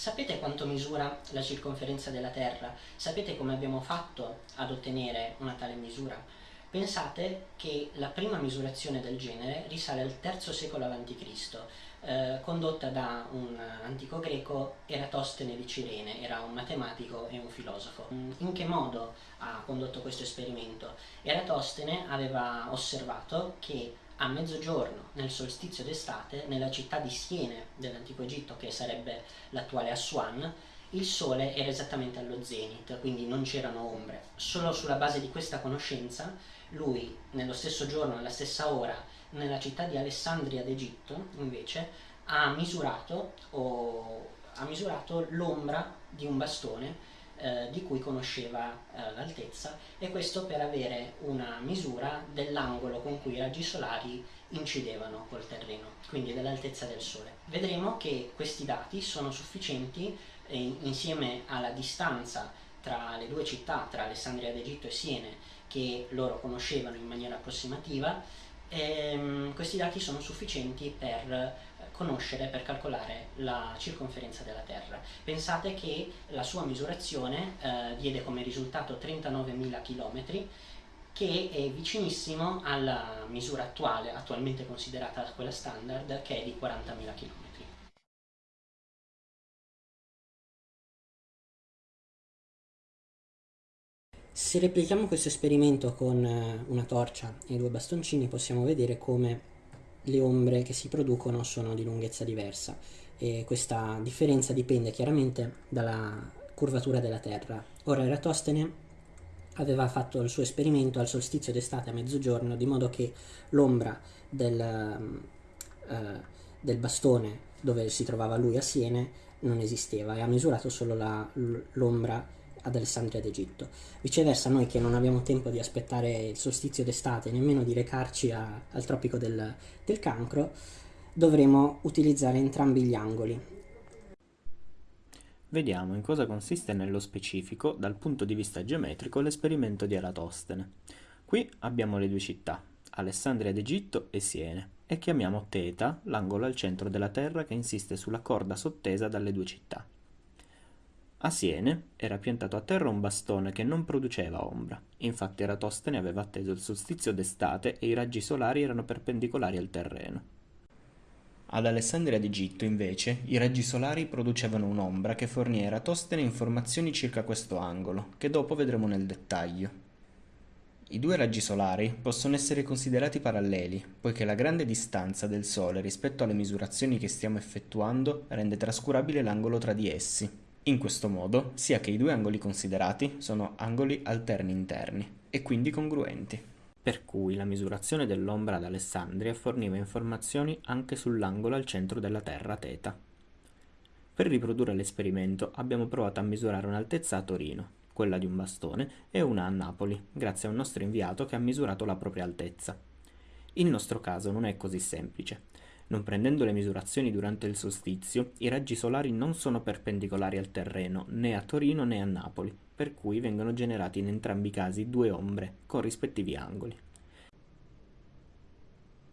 Sapete quanto misura la circonferenza della Terra? Sapete come abbiamo fatto ad ottenere una tale misura? Pensate che la prima misurazione del genere risale al III secolo a.C., eh, condotta da un antico greco Eratostene di Cirene, era un matematico e un filosofo. In che modo ha condotto questo esperimento? Eratostene aveva osservato che a mezzogiorno, nel solstizio d'estate, nella città di Siene dell'antico Egitto, che sarebbe l'attuale Aswan, il sole era esattamente allo zenith, quindi non c'erano ombre. Solo sulla base di questa conoscenza, lui, nello stesso giorno, nella stessa ora, nella città di Alessandria d'Egitto, invece, ha misurato, ha misurato l'ombra di un bastone eh, di cui conosceva eh, l'altezza e questo per avere una misura dell'angolo con cui i raggi solari incidevano col terreno, quindi dell'altezza del Sole. Vedremo che questi dati sono sufficienti eh, insieme alla distanza tra le due città, tra Alessandria d'Egitto e Siene, che loro conoscevano in maniera approssimativa, ehm, questi dati sono sufficienti per conoscere per calcolare la circonferenza della Terra. Pensate che la sua misurazione eh, diede come risultato 39.000 km che è vicinissimo alla misura attuale, attualmente considerata quella standard, che è di 40.000 km. Se replichiamo questo esperimento con eh, una torcia e due bastoncini possiamo vedere come le ombre che si producono sono di lunghezza diversa e questa differenza dipende chiaramente dalla curvatura della Terra. Ora Eratostene aveva fatto il suo esperimento al solstizio d'estate a mezzogiorno di modo che l'ombra del, uh, del, bastone dove si trovava lui a Siene non esisteva e ha misurato solo l'ombra ad Alessandria d'Egitto. Viceversa noi che non abbiamo tempo di aspettare il solstizio d'estate, nemmeno di recarci a, al tropico del, del cancro, dovremo utilizzare entrambi gli angoli. Vediamo in cosa consiste nello specifico, dal punto di vista geometrico, l'esperimento di Eratostene. Qui abbiamo le due città, Alessandria d'Egitto e Siene, e chiamiamo θ l'angolo al centro della Terra che insiste sulla corda sottesa dalle due città. A Siene era piantato a terra un bastone che non produceva ombra, infatti Eratostene aveva atteso il solstizio d'estate e i raggi solari erano perpendicolari al terreno. Ad Alessandria d'Egitto, invece, i raggi solari producevano un'ombra che fornì a Eratostene informazioni circa questo angolo, che dopo vedremo nel dettaglio. I due raggi solari possono essere considerati paralleli, poiché la grande distanza del Sole rispetto alle misurazioni che stiamo effettuando rende trascurabile l'angolo tra di essi. In questo modo, sia che i due angoli considerati sono angoli alterni interni e quindi congruenti. Per cui la misurazione dell'ombra ad Alessandria forniva informazioni anche sull'angolo al centro della Terra θ. Per riprodurre l'esperimento abbiamo provato a misurare un'altezza a Torino, quella di un bastone, e una a Napoli, grazie a un nostro inviato che ha misurato la propria altezza. Il nostro caso non è così semplice. Non prendendo le misurazioni durante il solstizio, i raggi solari non sono perpendicolari al terreno, né a Torino né a Napoli, per cui vengono generati in entrambi i casi due ombre, con rispettivi angoli.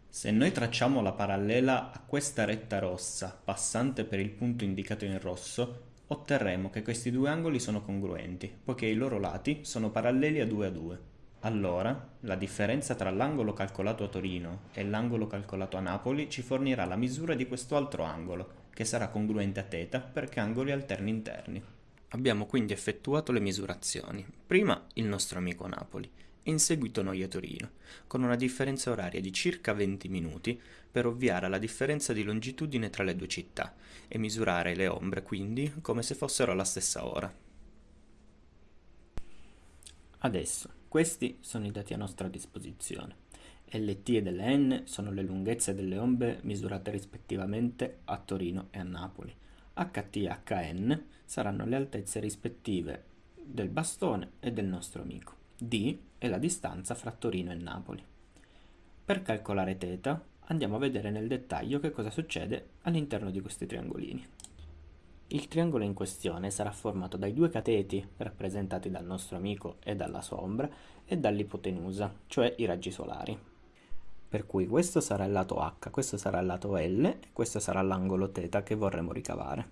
Se noi tracciamo la parallela a questa retta rossa, passante per il punto indicato in rosso, otterremo che questi due angoli sono congruenti, poiché i loro lati sono paralleli a 2 a 2. Allora, la differenza tra l'angolo calcolato a Torino e l'angolo calcolato a Napoli ci fornirà la misura di questo altro angolo, che sarà congruente a θ perché angoli alterni interni. Abbiamo quindi effettuato le misurazioni. Prima il nostro amico a Napoli, e in seguito noi a Torino, con una differenza oraria di circa 20 minuti per ovviare alla differenza di longitudine tra le due città e misurare le ombre quindi come se fossero alla stessa ora. Adesso questi sono i dati a nostra disposizione. LT ed LN sono le lunghezze delle ombre misurate rispettivamente a Torino e a Napoli. HT e HN saranno le altezze rispettive del bastone e del nostro amico. D è la distanza fra Torino e Napoli. Per calcolare θ andiamo a vedere nel dettaglio che cosa succede all'interno di questi triangolini. Il triangolo in questione sarà formato dai due cateti, rappresentati dal nostro amico e dalla sua ombra, e dall'ipotenusa, cioè i raggi solari. Per cui questo sarà il lato H, questo sarà il lato L e questo sarà l'angolo θ che vorremmo ricavare.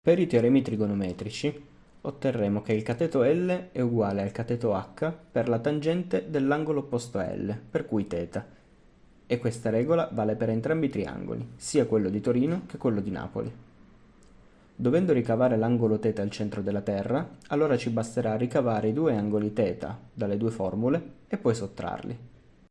Per i teoremi trigonometrici otterremo che il cateto L è uguale al cateto H per la tangente dell'angolo opposto a L, per cui θ. E questa regola vale per entrambi i triangoli, sia quello di Torino che quello di Napoli. Dovendo ricavare l'angolo θ al centro della Terra, allora ci basterà ricavare i due angoli θ dalle due formule e poi sottrarli.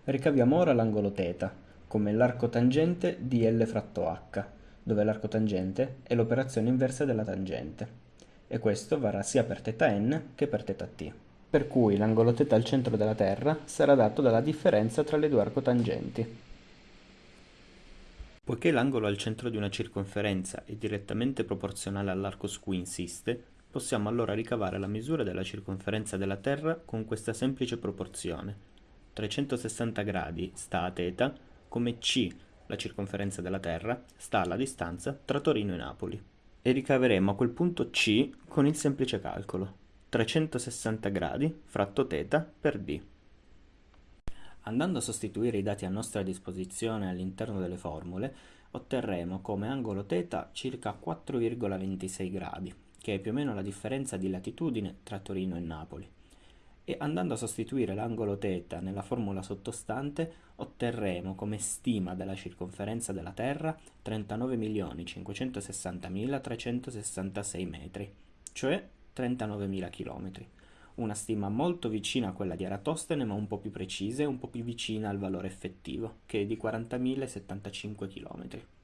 Ricaviamo ora l'angolo θ, come l'arco tangente di L fratto H, dove l'arco tangente è l'operazione inversa della tangente e questo varrà sia per θn che per θt. Per cui l'angolo θ al centro della Terra sarà dato dalla differenza tra le due arcotangenti. Poiché l'angolo al centro di una circonferenza è direttamente proporzionale all'arco su cui insiste, possiamo allora ricavare la misura della circonferenza della Terra con questa semplice proporzione. 360 gradi sta a θ, come c, la circonferenza della Terra, sta alla distanza tra Torino e Napoli e ricaveremo a quel punto C con il semplice calcolo 360 gradi fratto θ per d. Andando a sostituire i dati a nostra disposizione all'interno delle formule, otterremo come angolo θ circa 4,26 gradi, che è più o meno la differenza di latitudine tra Torino e Napoli e andando a sostituire l'angolo θ nella formula sottostante otterremo come stima della circonferenza della Terra 39.560.366 metri, cioè 39.000 km. Una stima molto vicina a quella di Eratostene ma un po' più precisa e un po' più vicina al valore effettivo, che è di 40.075 km.